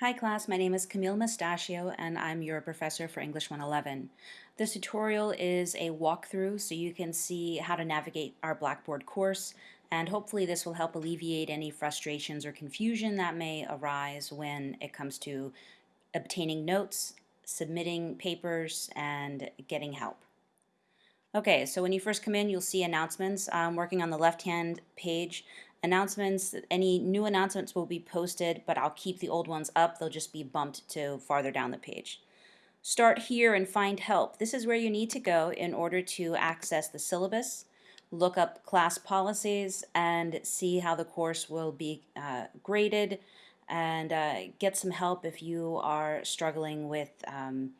Hi class, my name is Camille Mustachio and I'm your professor for English 111. This tutorial is a walkthrough so you can see how to navigate our Blackboard course and hopefully this will help alleviate any frustrations or confusion that may arise when it comes to obtaining notes, submitting papers, and getting help. Okay, so when you first come in, you'll see announcements. I'm working on the left-hand page announcements, any new announcements will be posted, but I'll keep the old ones up. They'll just be bumped to farther down the page. Start here and find help. This is where you need to go in order to access the syllabus, look up class policies, and see how the course will be uh, graded, and uh, get some help if you are struggling with um,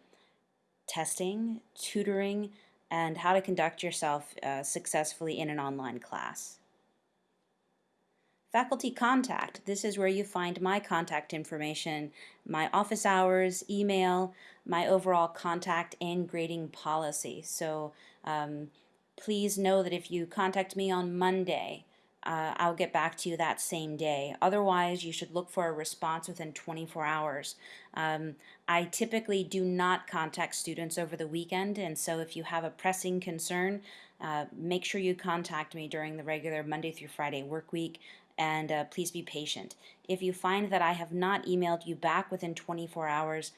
testing, tutoring, and how to conduct yourself uh, successfully in an online class. Faculty contact. This is where you find my contact information, my office hours, email, my overall contact and grading policy. So um, please know that if you contact me on Monday, uh, I'll get back to you that same day. Otherwise, you should look for a response within 24 hours. Um, I typically do not contact students over the weekend, and so if you have a pressing concern, uh, make sure you contact me during the regular Monday through Friday work week and uh, please be patient. If you find that I have not emailed you back within 24 hours,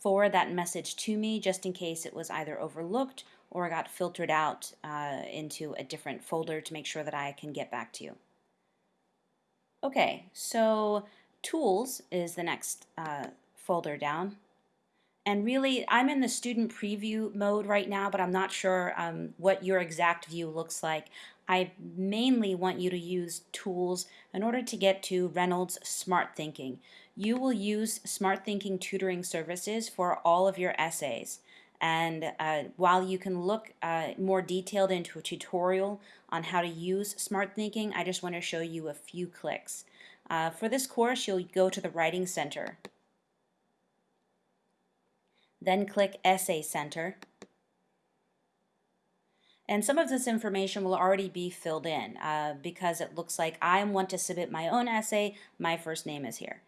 forward that message to me just in case it was either overlooked or got filtered out uh, into a different folder to make sure that I can get back to you. Okay, so Tools is the next uh, folder down. And really, I'm in the student preview mode right now, but I'm not sure um, what your exact view looks like. I mainly want you to use tools in order to get to Reynolds Smarthinking. You will use Smarthinking tutoring services for all of your essays. And uh, while you can look uh, more detailed into a tutorial on how to use Smarthinking, I just want to show you a few clicks. Uh, for this course, you'll go to the Writing Center. Then click Essay Center. And some of this information will already be filled in uh, because it looks like I want to submit my own essay, my first name is here.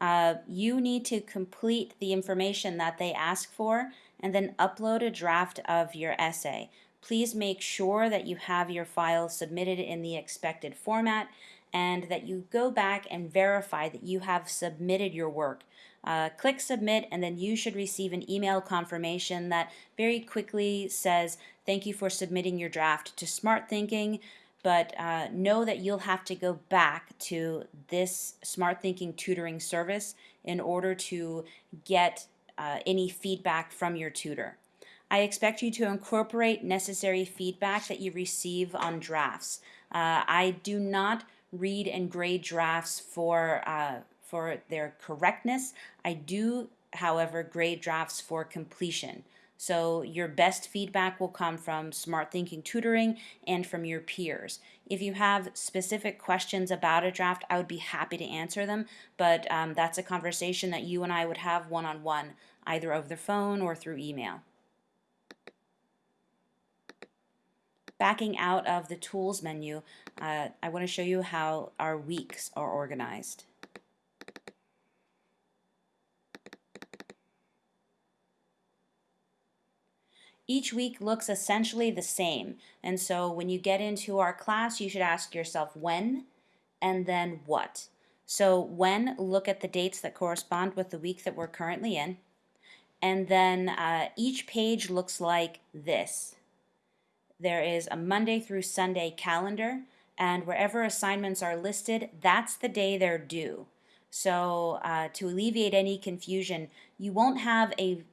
Uh, you need to complete the information that they ask for and then upload a draft of your essay. Please make sure that you have your file submitted in the expected format and that you go back and verify that you have submitted your work. Uh, click submit and then you should receive an email confirmation that very quickly says thank you for submitting your draft to Smarthinking but uh, know that you'll have to go back to this Smarthinking tutoring service in order to get uh, any feedback from your tutor. I expect you to incorporate necessary feedback that you receive on drafts. Uh, I do not read and grade drafts for uh, for their correctness. I do, however, grade drafts for completion. So your best feedback will come from Smarthinking Tutoring and from your peers. If you have specific questions about a draft, I would be happy to answer them, but um, that's a conversation that you and I would have one-on-one, -on -one, either over the phone or through email. Backing out of the Tools menu, uh, I want to show you how our weeks are organized. Each week looks essentially the same. And so when you get into our class, you should ask yourself when and then what. So when, look at the dates that correspond with the week that we're currently in. And then uh, each page looks like this. There is a Monday through Sunday calendar, and wherever assignments are listed, that's the day they're due. So uh, to alleviate any confusion, you won't have a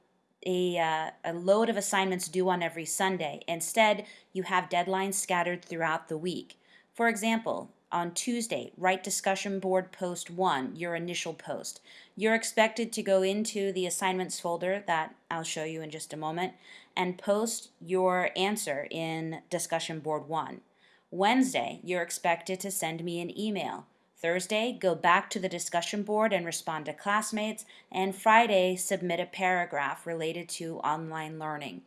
a, uh, a load of assignments due on every Sunday. Instead, you have deadlines scattered throughout the week. For example, on Tuesday, write discussion board post 1, your initial post. You're expected to go into the assignments folder that I'll show you in just a moment and post your answer in discussion board 1. Wednesday, you're expected to send me an email. Thursday, go back to the discussion board and respond to classmates, and Friday, submit a paragraph related to online learning.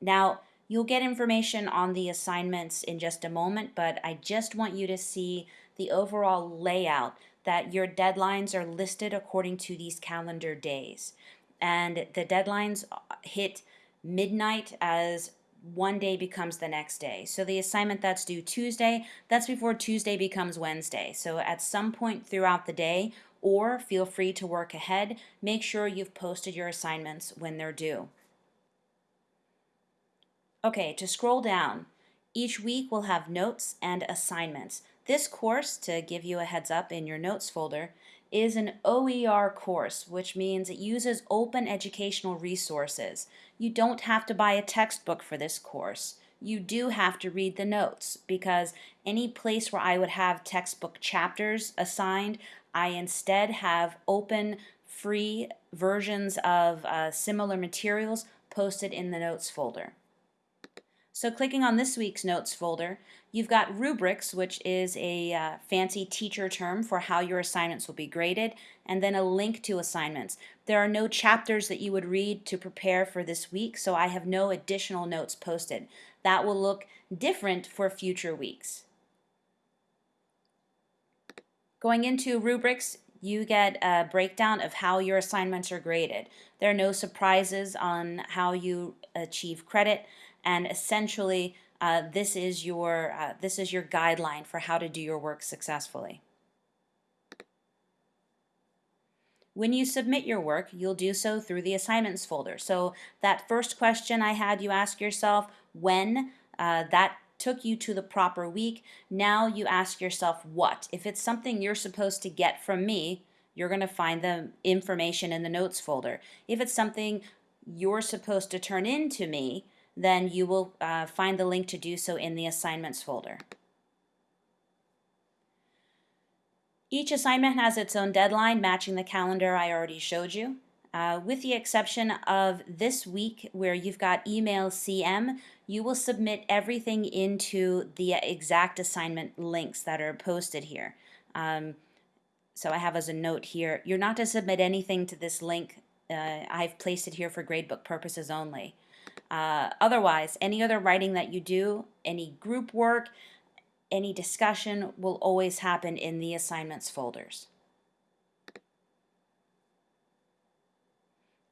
Now, you'll get information on the assignments in just a moment, but I just want you to see the overall layout that your deadlines are listed according to these calendar days. And the deadlines uh, hit midnight as one day becomes the next day. So the assignment that's due Tuesday, that's before Tuesday becomes Wednesday. So at some point throughout the day, or feel free to work ahead, make sure you've posted your assignments when they're due. Okay, to scroll down, each week we'll have notes and assignments. This course, to give you a heads up in your notes folder, is an OER course, which means it uses open educational resources. You don't have to buy a textbook for this course. You do have to read the notes because any place where I would have textbook chapters assigned, I instead have open, free versions of uh, similar materials posted in the notes folder. So clicking on this week's notes folder, you've got rubrics, which is a uh, fancy teacher term for how your assignments will be graded, and then a link to assignments. There are no chapters that you would read to prepare for this week, so I have no additional notes posted. That will look different for future weeks. Going into rubrics, you get a breakdown of how your assignments are graded. There are no surprises on how you achieve credit and essentially uh, this is your uh, this is your guideline for how to do your work successfully. When you submit your work, you'll do so through the assignments folder. So that first question I had you ask yourself, when, uh, that took you to the proper week. Now you ask yourself what. If it's something you're supposed to get from me, you're going to find the information in the notes folder. If it's something you're supposed to turn in to me, then you will uh, find the link to do so in the assignments folder. Each assignment has its own deadline matching the calendar I already showed you. Uh, with the exception of this week where you've got email CM, you will submit everything into the exact assignment links that are posted here. Um, so I have as a note here, you're not to submit anything to this link. Uh, I've placed it here for gradebook purposes only. Uh, otherwise, any other writing that you do, any group work, any discussion will always happen in the assignments folders.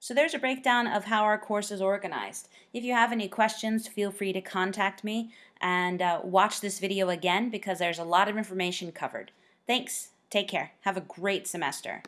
So there's a breakdown of how our course is organized. If you have any questions, feel free to contact me and uh, watch this video again because there's a lot of information covered. Thanks. Take care. Have a great semester.